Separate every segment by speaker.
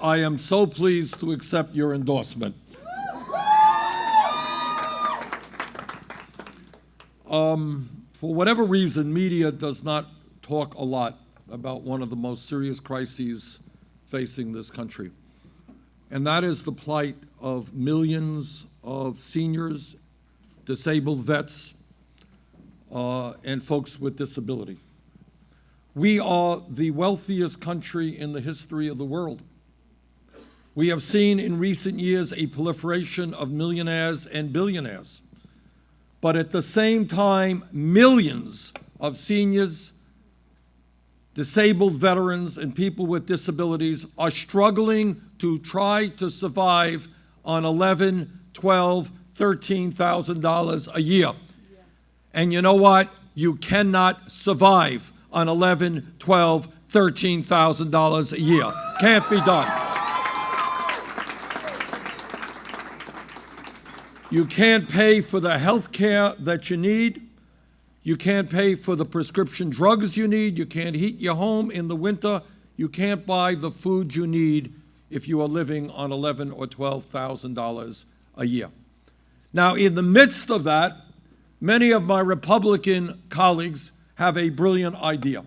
Speaker 1: I am so pleased to accept your endorsement. Um, for whatever reason, media does not talk a lot about one of the most serious crises facing this country, and that is the plight of millions of seniors, disabled vets, uh, and folks with disability. We are the wealthiest country in the history of the world. We have seen in recent years a proliferation of millionaires and billionaires. But at the same time, millions of seniors, disabled veterans, and people with disabilities are struggling to try to survive on 11, 12, $13,000 a year. And you know what? You cannot survive on 11, 12, $13,000 a year. Can't be done. You can't pay for the health care that you need. You can't pay for the prescription drugs you need. You can't heat your home in the winter. You can't buy the food you need if you are living on eleven or twelve thousand dollars a year. Now, in the midst of that, many of my Republican colleagues have a brilliant idea.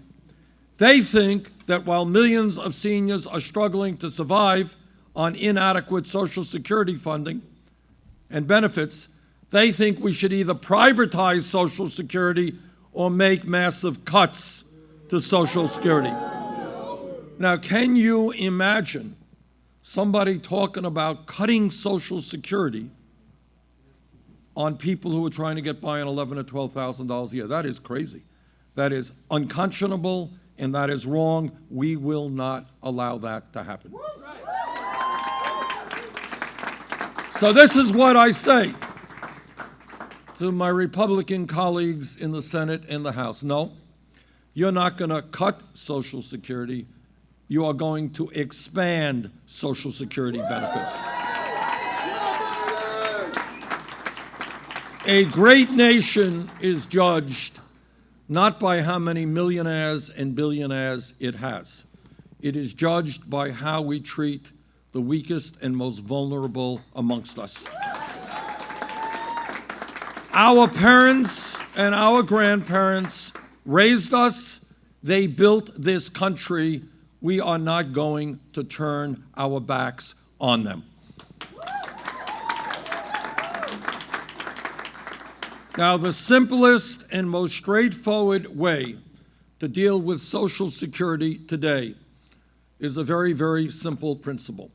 Speaker 1: They think that while millions of seniors are struggling to survive on inadequate Social Security funding, and benefits, they think we should either privatize Social Security or make massive cuts to Social Security. Now, can you imagine somebody talking about cutting Social Security on people who are trying to get by on eleven or twelve thousand dollars a year? That is crazy. That is unconscionable and that is wrong. We will not allow that to happen. So this is what I say to my Republican colleagues in the Senate and the House. No, you're not going to cut Social Security. You are going to expand Social Security benefits. A great nation is judged not by how many millionaires and billionaires it has. It is judged by how we treat the weakest and most vulnerable amongst us. Our parents and our grandparents raised us, they built this country. We are not going to turn our backs on them. Now, the simplest and most straightforward way to deal with Social Security today is a very, very simple principle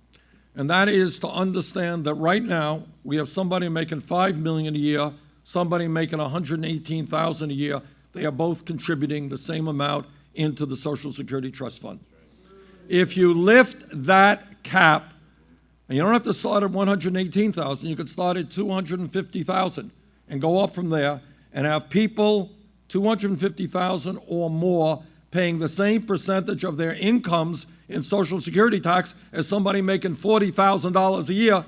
Speaker 1: and that is to understand that right now we have somebody making five million a year, somebody making 118,000 a year. They are both contributing the same amount into the Social Security Trust Fund. If you lift that cap, and you don't have to start at 118,000, you could start at 250,000 and go up from there and have people 250,000 or more paying the same percentage of their incomes in Social Security tax as somebody making $40,000 a year,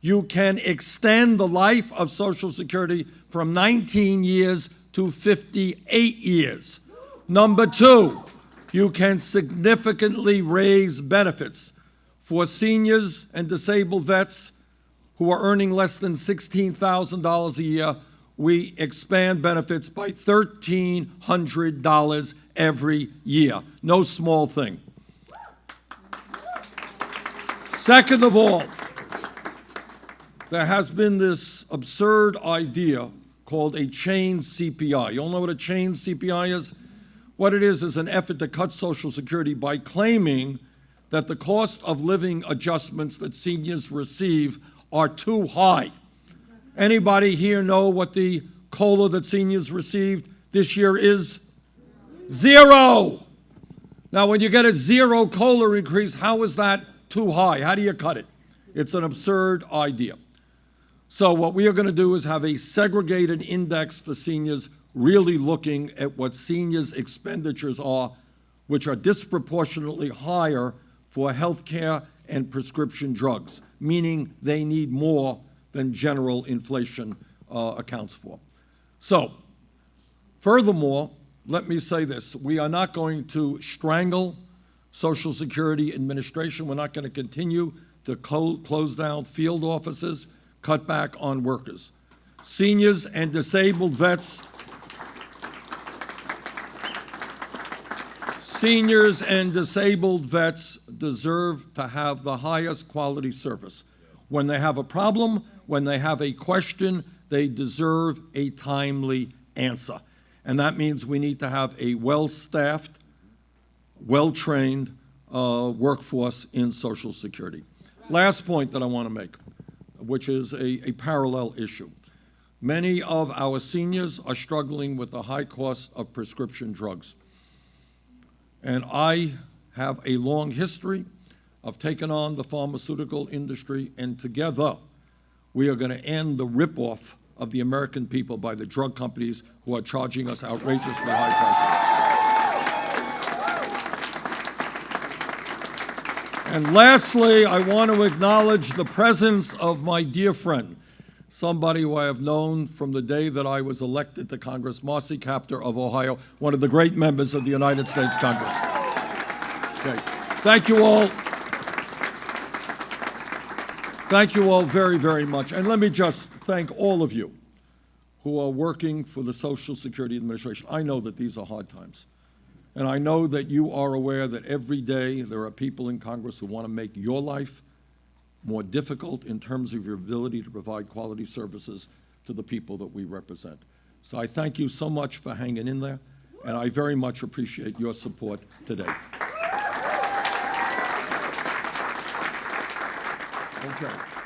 Speaker 1: you can extend the life of Social Security from 19 years to 58 years. Number two, you can significantly raise benefits for seniors and disabled vets who are earning less than $16,000 a year. We expand benefits by $1,300 every year. No small thing. Second of all, there has been this absurd idea called a chain CPI. You all know what a chain CPI is? What it is is an effort to cut Social Security by claiming that the cost of living adjustments that seniors receive are too high. Anybody here know what the COLA that seniors received this year is? Zero. Now, when you get a zero COLA increase, how is that too high. How do you cut it? It's an absurd idea. So what we are going to do is have a segregated index for seniors really looking at what seniors' expenditures are, which are disproportionately higher for health care and prescription drugs, meaning they need more than general inflation uh, accounts for. So, furthermore, let me say this. We are not going to strangle Social Security Administration, we're not going to continue to clo- close down field offices, cut back on workers. Seniors and disabled vets Seniors and disabled vets deserve to have the highest quality service. When they have a problem, when they have a question, they deserve a timely answer. And that means we need to have a well-staffed, well-trained uh, workforce in Social Security. Last point that I want to make, which is a, a parallel issue. Many of our seniors are struggling with the high cost of prescription drugs. And I have a long history of taking on the pharmaceutical industry, and together we are going to end the ripoff of the American people by the drug companies who are charging us outrageously high prices. And lastly, I want to acknowledge the presence of my dear friend, somebody who I have known from the day that I was elected to Congress, Marcy Kaptur of Ohio, one of the great members of the United States Congress. Okay. Thank you all. Thank you all very, very much. And let me just thank all of you who are working for the Social Security Administration. I know that these are hard times. And I know that you are aware that every day there are people in Congress who want to make your life more difficult in terms of your ability to provide quality services to the people that we represent. So I thank you so much for hanging in there, and I very much appreciate your support today. Okay.